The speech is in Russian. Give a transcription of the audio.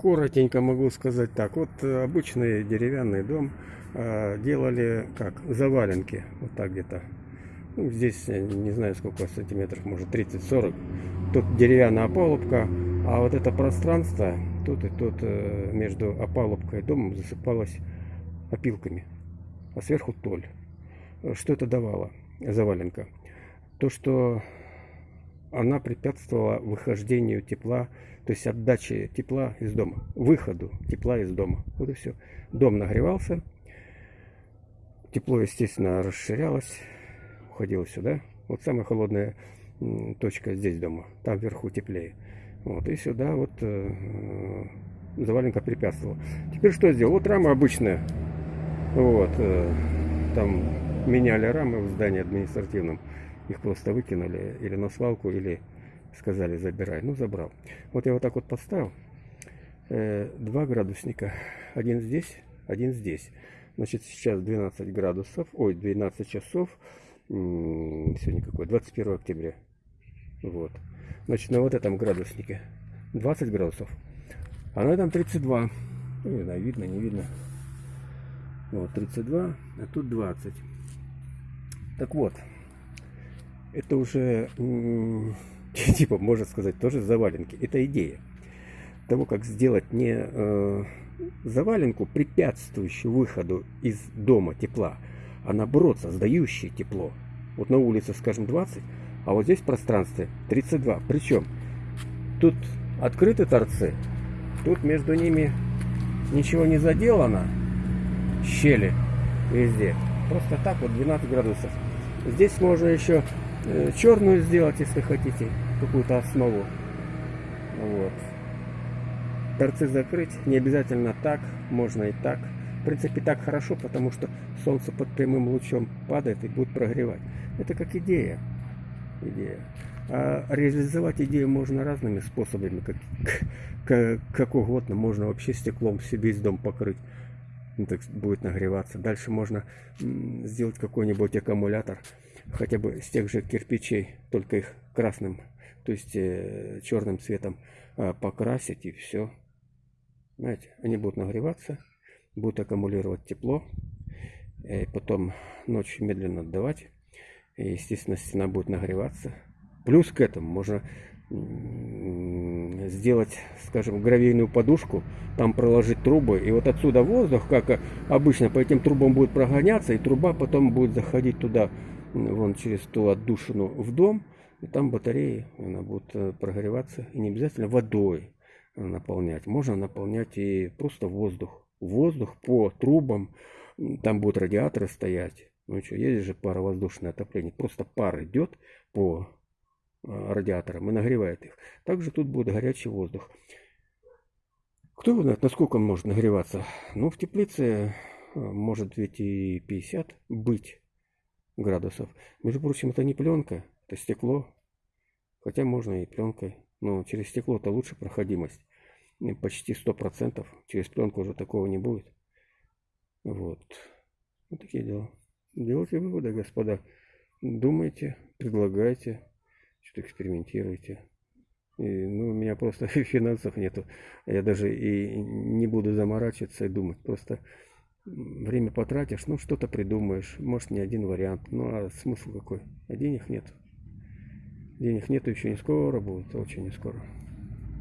коротенько могу сказать так. Вот э, обычный деревянный дом э, делали как заваленки, вот так где-то. Ну, здесь э, не знаю сколько сантиметров, может 30-40. Тут деревянная опалубка, а вот это пространство тут и тут между опалубкой и домом засыпалось опилками, а сверху толь. Что это давало, заваленка? То, что она препятствовала выхождению тепла, то есть отдаче тепла из дома, выходу тепла из дома. Вот и все. Дом нагревался, тепло, естественно, расширялось, уходило сюда. Вот самая холодная точка здесь дома, там вверху теплее. Вот, и сюда вот э, заваленка препятствовала. Теперь что сделал? Вот рама обычная. Вот, э, там меняли рамы в здании административном. Их просто выкинули или на свалку, или сказали забирай. Ну, забрал. Вот я вот так вот подставил. Э, два градусника. Один здесь, один здесь. Значит, сейчас 12 градусов. Ой, 12 часов. Сегодня какой? 21 октября. Вот. Значит, на вот этом градуснике 20 градусов. А на этом 32. Ну, не знаю, видно, не видно. Вот, 32, а тут 20. Так вот, это уже, типа, можно сказать, тоже заваленки. Это идея того, как сделать не э, заваленку, препятствующую выходу из дома тепла, а наоборот, создающее тепло. Вот на улице, скажем, 20, а вот здесь в пространстве 32. Причем тут открыты торцы, тут между ними ничего не заделано, щели везде. Просто так вот 12 градусов. Здесь можно еще черную сделать, если хотите, какую-то основу. Вот. Торцы закрыть, не обязательно так, можно и так. В принципе, так хорошо, потому что солнце под прямым лучом падает и будет прогревать. Это как идея. идея. А реализовать идею можно разными способами, как, как, как угодно. Можно вообще стеклом себе весь дом покрыть. Ну, так будет нагреваться. Дальше можно сделать какой-нибудь аккумулятор хотя бы с тех же кирпичей, только их красным, то есть э, черным цветом э, покрасить и все. Знаете, они будут нагреваться, будут аккумулировать тепло, и потом ночью медленно отдавать. И, естественно, стена будет нагреваться. Плюс к этому можно сделать, скажем, гравийную подушку, там проложить трубы, и вот отсюда воздух, как обычно, по этим трубам будет прогоняться, и труба потом будет заходить туда вон через ту отдушину в дом, и там батареи, она будет э, прогреваться, и не обязательно водой наполнять. Можно наполнять и просто воздух. Воздух по трубам, там будут радиаторы стоять. Ну что, есть же паровоздушное отопление. Просто пар идет по э, радиаторам и нагревает их. Также тут будет горячий воздух. Кто знает, насколько он может нагреваться? Ну, в теплице э, может ведь и 50 быть градусов. Между прочим, это не пленка, это стекло. Хотя можно и пленкой. Но через стекло-то лучше проходимость. Почти 100%. Через пленку уже такого не будет. Вот. Вот такие дела. Делайте выводы, господа. Думайте, предлагайте, что-то экспериментируйте. И, ну, у меня просто финансов нету. Я даже и не буду заморачиваться и думать. Просто время потратишь, ну что-то придумаешь, может не один вариант, ну а смысл какой? А денег нет. Денег нету еще не скоро будет, очень не скоро.